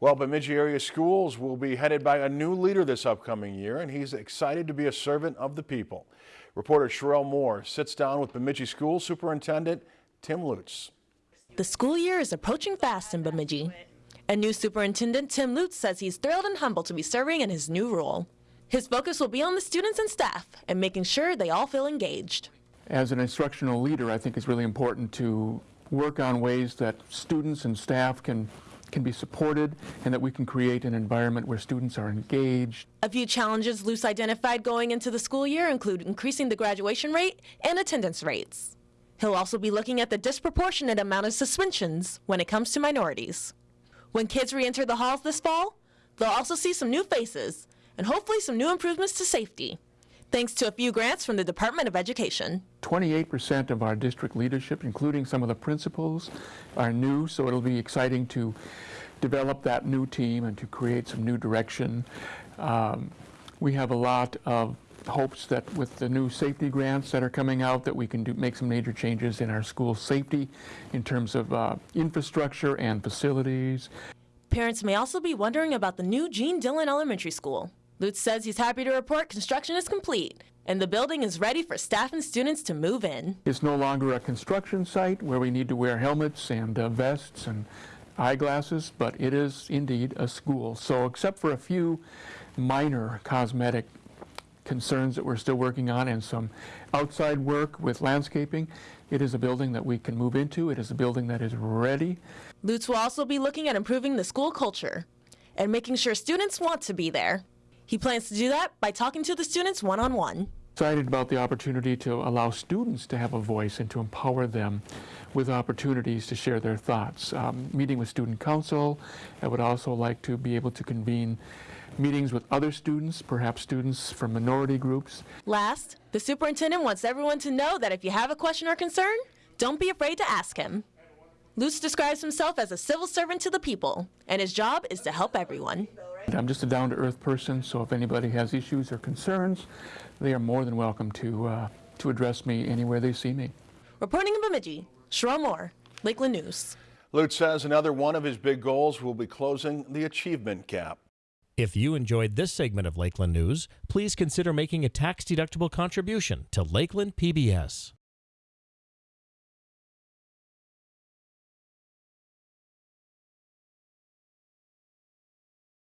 Well, Bemidji area schools will be headed by a new leader this upcoming year, and he's excited to be a servant of the people. Reporter Sherelle Moore sits down with Bemidji School Superintendent Tim Lutz. The school year is approaching fast in Bemidji. And new superintendent Tim Lutz says he's thrilled and humbled to be serving in his new role. His focus will be on the students and staff and making sure they all feel engaged. As an instructional leader, I think it's really important to work on ways that students and staff can can be supported and that we can create an environment where students are engaged. A few challenges Lutz identified going into the school year include increasing the graduation rate and attendance rates. He'll also be looking at the disproportionate amount of suspensions when it comes to minorities. When kids re-enter the halls this fall, they'll also see some new faces and hopefully some new improvements to safety, thanks to a few grants from the Department of Education. 28% of our district leadership, including some of the principals, are new, so it'll be exciting to develop that new team and to create some new direction. Um, we have a lot of hopes that with the new safety grants that are coming out that we can do, make some major changes in our school safety in terms of uh, infrastructure and facilities. Parents may also be wondering about the new Gene Dillon Elementary School. Lutz says he's happy to report construction is complete and the building is ready for staff and students to move in. It's no longer a construction site where we need to wear helmets and uh, vests and eyeglasses, but it is indeed a school. So except for a few minor cosmetic concerns that we're still working on and some outside work with landscaping, it is a building that we can move into. It is a building that is ready. Lutz will also be looking at improving the school culture and making sure students want to be there. He plans to do that by talking to the students one-on-one. -on -one. Excited about the opportunity to allow students to have a voice and to empower them with opportunities to share their thoughts. Um, meeting with student council, I would also like to be able to convene meetings with other students, perhaps students from minority groups. Last, the superintendent wants everyone to know that if you have a question or concern, don't be afraid to ask him. Lutz describes himself as a civil servant to the people, and his job is to help everyone. I'm just a down-to-earth person, so if anybody has issues or concerns, they are more than welcome to, uh, to address me anywhere they see me. Reporting in Bemidji, Sherelle Moore, Lakeland News. Lutz says another one of his big goals will be closing the achievement gap. If you enjoyed this segment of Lakeland News, please consider making a tax-deductible contribution to Lakeland PBS.